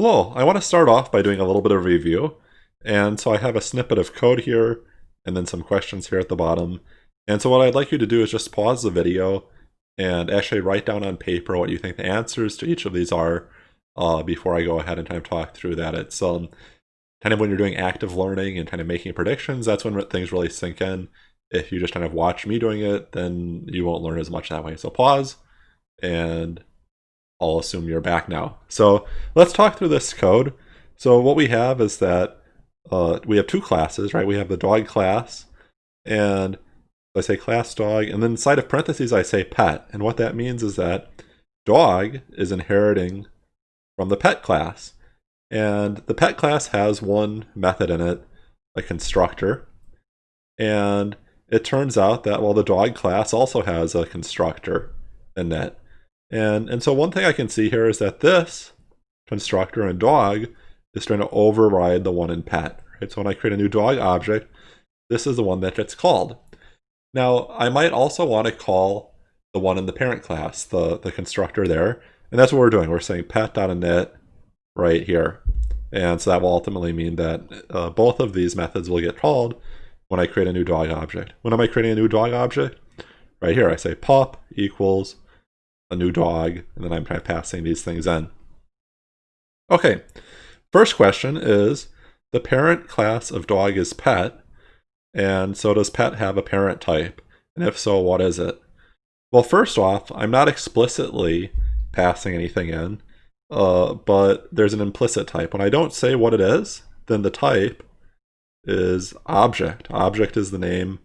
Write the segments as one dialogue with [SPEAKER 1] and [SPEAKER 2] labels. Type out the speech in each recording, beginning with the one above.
[SPEAKER 1] Hello, I want to start off by doing a little bit of review. And so I have a snippet of code here and then some questions here at the bottom. And so what I'd like you to do is just pause the video and actually write down on paper what you think the answers to each of these are uh, before I go ahead and kind of talk through that. It's um, kind of when you're doing active learning and kind of making predictions, that's when things really sink in. If you just kind of watch me doing it, then you won't learn as much that way. So pause and I'll assume you're back now. So let's talk through this code. So what we have is that uh, we have two classes, right? We have the dog class, and I say class dog, and then inside of parentheses I say pet. And what that means is that dog is inheriting from the pet class. And the pet class has one method in it, a constructor. And it turns out that, well, the dog class also has a constructor in it. And, and so one thing I can see here is that this constructor in dog is trying to override the one in pet. Right? So when I create a new dog object, this is the one that gets called. Now, I might also want to call the one in the parent class, the, the constructor there. And that's what we're doing. We're saying pet.init right here. And so that will ultimately mean that uh, both of these methods will get called when I create a new dog object. When am I creating a new dog object? Right here, I say pop equals a new dog, and then I'm kind of passing these things in. Okay, first question is, the parent class of dog is pet, and so does pet have a parent type? And if so, what is it? Well, first off, I'm not explicitly passing anything in, uh, but there's an implicit type. When I don't say what it is, then the type is object. Object is the name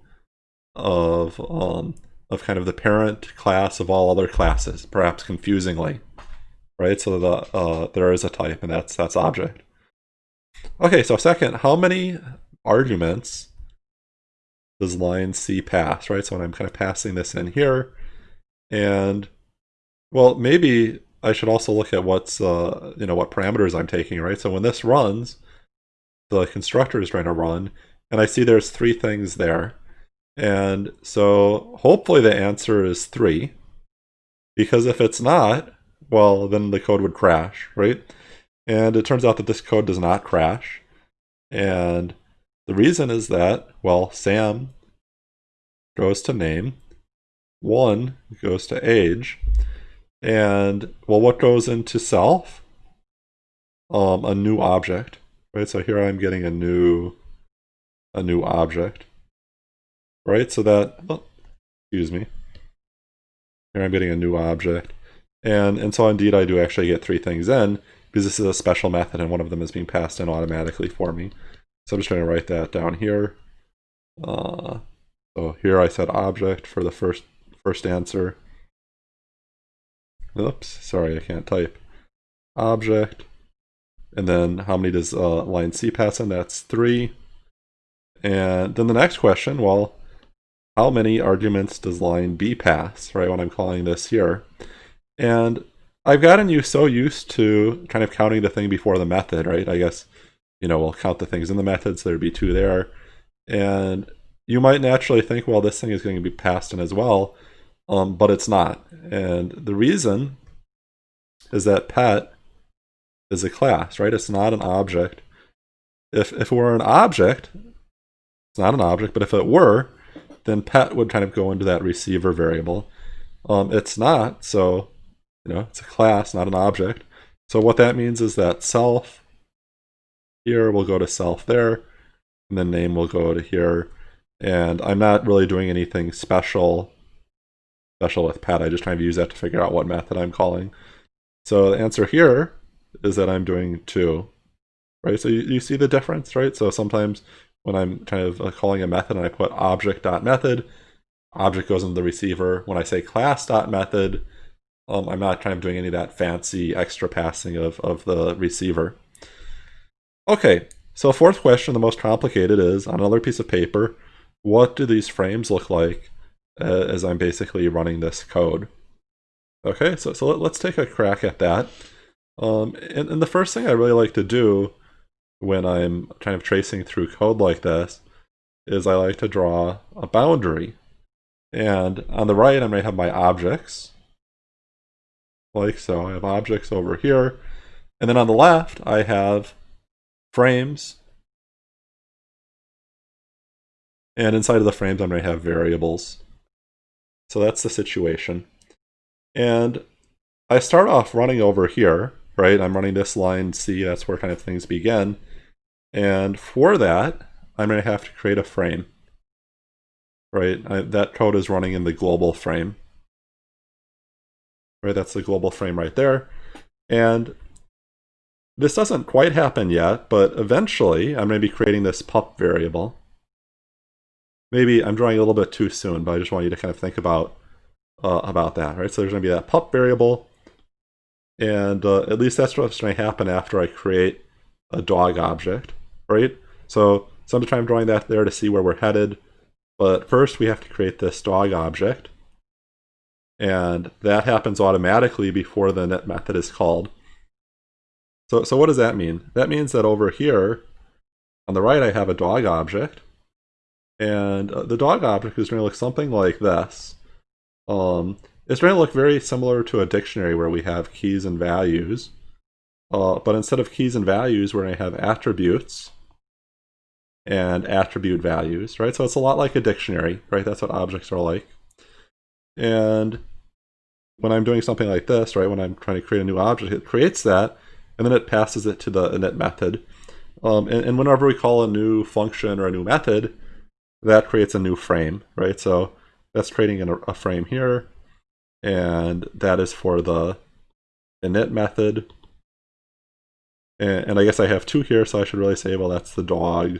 [SPEAKER 1] of um, of kind of the parent class of all other classes, perhaps confusingly, right? So the uh, there is a type, and that's that's object. Okay, so second, how many arguments does line C pass, right? So when I'm kind of passing this in here, and well, maybe I should also look at what's uh, you know what parameters I'm taking, right? So when this runs, the constructor is trying to run, and I see there's three things there. And so hopefully the answer is 3. Because if it's not, well, then the code would crash, right? And it turns out that this code does not crash. And the reason is that, well, Sam goes to name, 1 goes to age, and, well, what goes into self? Um, a new object, right? So here I'm getting a new, a new object right? So that, oh, excuse me. Here I'm getting a new object. And, and so indeed I do actually get three things in because this is a special method and one of them is being passed in automatically for me. So I'm just going to write that down here. Uh, so here I said object for the first first answer. Oops, sorry, I can't type. Object. And then how many does uh, line C pass in? That's three. And then the next question, well, how many arguments does line B pass, right, when I'm calling this here. And I've gotten you so used to kind of counting the thing before the method, right? I guess, you know, we'll count the things in the method, so there'd be two there. And you might naturally think, well, this thing is going to be passed in as well, um, but it's not. And the reason is that pet is a class, right? It's not an object. If, if it were an object, it's not an object, but if it were, then pet would kind of go into that receiver variable. Um, it's not, so you know, it's a class, not an object. So what that means is that self here will go to self there, and then name will go to here. And I'm not really doing anything special special with pet. I just trying to use that to figure out what method I'm calling. So the answer here is that I'm doing two, right? So you, you see the difference, right? So sometimes when I'm kind of calling a method and I put object.method, object goes into the receiver. When I say class.method, um, I'm not kind of doing any of that fancy extra passing of, of the receiver. Okay, so fourth question, the most complicated is, on another piece of paper, what do these frames look like uh, as I'm basically running this code? Okay, so, so let, us take a crack at that. Um, and, and the first thing I really like to do when I'm kind of tracing through code like this is I like to draw a boundary. And on the right, I might have my objects, like so. I have objects over here. And then on the left, I have frames. And inside of the frames, I'm going to have variables. So that's the situation. And I start off running over here, right? I'm running this line C, that's where kind of things begin. And for that, I'm going to have to create a frame, right? I, that code is running in the global frame, right? That's the global frame right there. And this doesn't quite happen yet, but eventually I'm going to be creating this pup variable. Maybe I'm drawing a little bit too soon, but I just want you to kind of think about uh, about that, right? So there's going to be that pup variable, and uh, at least that's what's going to happen after I create a dog object, right? So sometimes I'm drawing that there to see where we're headed, but first we have to create this dog object, and that happens automatically before the init method is called. So, so what does that mean? That means that over here, on the right, I have a dog object, and uh, the dog object is going to look something like this. Um, it's going to look very similar to a dictionary where we have keys and values. Uh, but instead of keys and values, we're going to have attributes and attribute values, right? So it's a lot like a dictionary, right? That's what objects are like. And when I'm doing something like this, right, when I'm trying to create a new object, it creates that, and then it passes it to the init method. Um, and, and whenever we call a new function or a new method, that creates a new frame, right? So that's creating a, a frame here, and that is for the init method. And, and I guess I have two here, so I should really say, well, that's the dog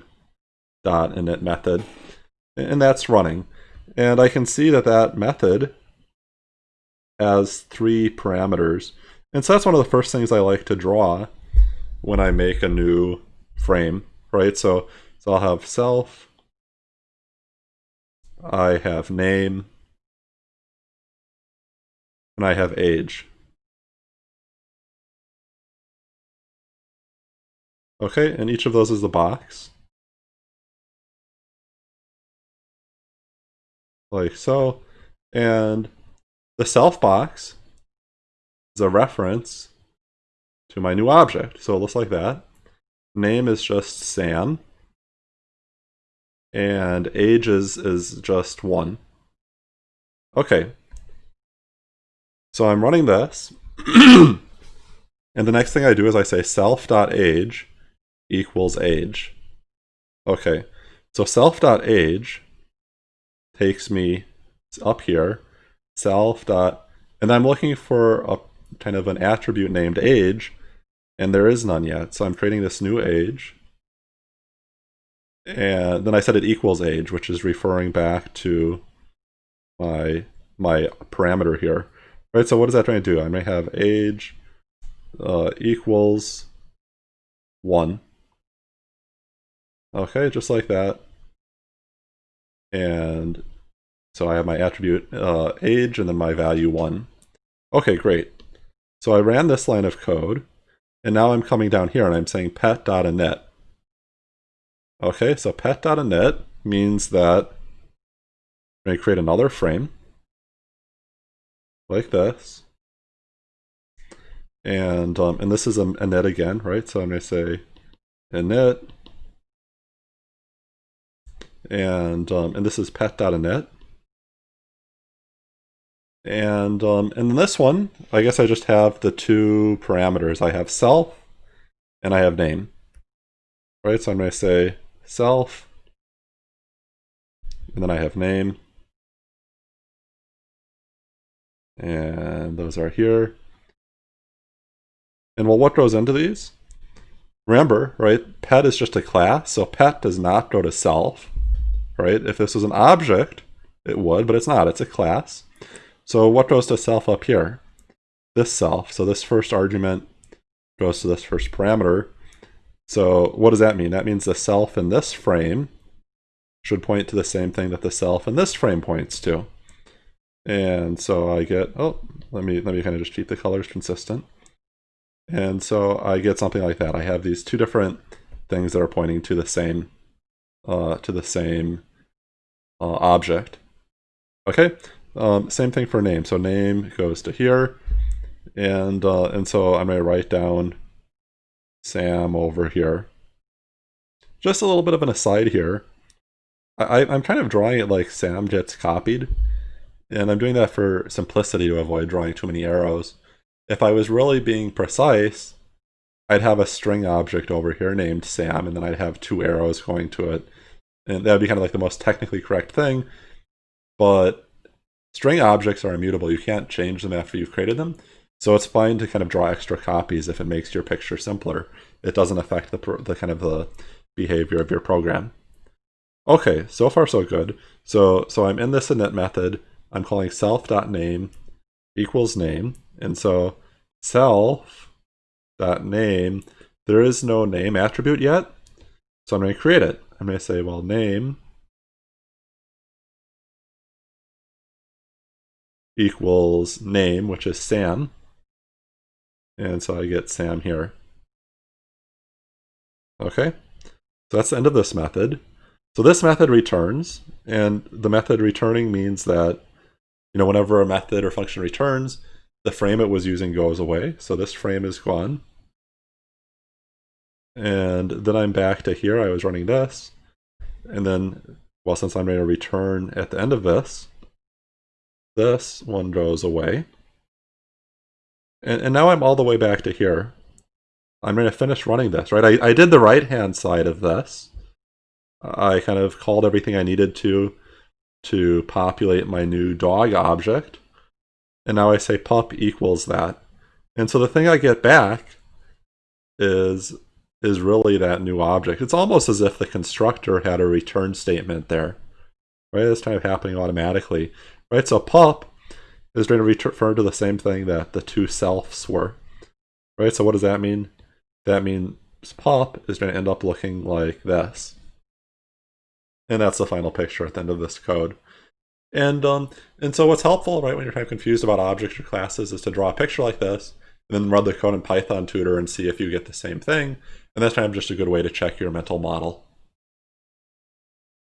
[SPEAKER 1] dot init method, and that's running. And I can see that that method has three parameters. And so that's one of the first things I like to draw when I make a new frame, right? So, so I'll have self, I have name, and I have age. Okay, and each of those is a box. Like so. And the self box is a reference to my new object. So it looks like that. Name is just Sam and age is, is just 1. Okay. So I'm running this, and the next thing I do is I say self.age equals age. Okay, so self.age takes me up here, self. Dot, and I'm looking for a kind of an attribute named age, and there is none yet. So I'm creating this new age and then I said it equals age, which is referring back to my my parameter here. Right, so what is that trying to do? I may have age uh, equals 1. Okay, just like that. And so I have my attribute uh, age and then my value 1. Okay, great. So I ran this line of code, and now I'm coming down here and I'm saying pet.init. Okay, so pet.init means that to create another frame like this. And um, and this is a, init again, right? So I'm going to say init. And um, and this is pet.init. And um, and in this one, I guess I just have the two parameters. I have self and I have name. Right, so I'm going to say self, and then I have name, and those are here. And well, what goes into these? Remember, right, pet is just a class, so pet does not go to self, right? If this was an object, it would, but it's not, it's a class. So what goes to self up here? This self, so this first argument goes to this first parameter, so what does that mean? That means the self in this frame should point to the same thing that the self in this frame points to. And so I get, oh, let me, let me kind of just keep the colors consistent. And so I get something like that. I have these two different things that are pointing to the same, uh, to the same uh, object. Okay, um, same thing for name. So name goes to here, and uh, and so I'm going to write down Sam over here. Just a little bit of an aside here. I, I'm kind of drawing it like Sam gets copied, and I'm doing that for simplicity to avoid drawing too many arrows. If I was really being precise, I'd have a string object over here named Sam, and then I'd have two arrows going to it. And that would be kind of like the most technically correct thing. But string objects are immutable. You can't change them after you've created them. So it's fine to kind of draw extra copies if it makes your picture simpler. It doesn't affect the, the kind of the behavior of your program. Okay, so far so good. So so I'm in this init method. I'm calling self.name equals name. And so self.name, there is no name attribute yet. So I'm going to create it. I'm going to say, well, name equals name, which is Sam. And so I get Sam here. Okay, so that's the end of this method. So this method returns, and the method returning means that, you know, whenever a method or function returns, the frame it was using goes away. So this frame is gone. And then I'm back to here. I was running this. And then, well, since I'm going to return at the end of this, this one goes away. And, and now I'm all the way back to here. I'm going to finish running this, right? I, I did the right-hand side of this. I kind of called everything I needed to to populate my new dog object. And now I say pup equals that. And so the thing I get back is is really that new object. It's almost as if the constructor had a return statement there. Right? It's kind of happening automatically. Right? So pup is going to refer to the same thing that the two selves were. Right? So what does that mean? That means pup is going to end up looking like this. And that's the final picture at the end of this code. And um, and so what's helpful, right, when you're kind of confused about objects or classes is to draw a picture like this, and then run the code in Python tutor and see if you get the same thing. And that's kind of just a good way to check your mental model.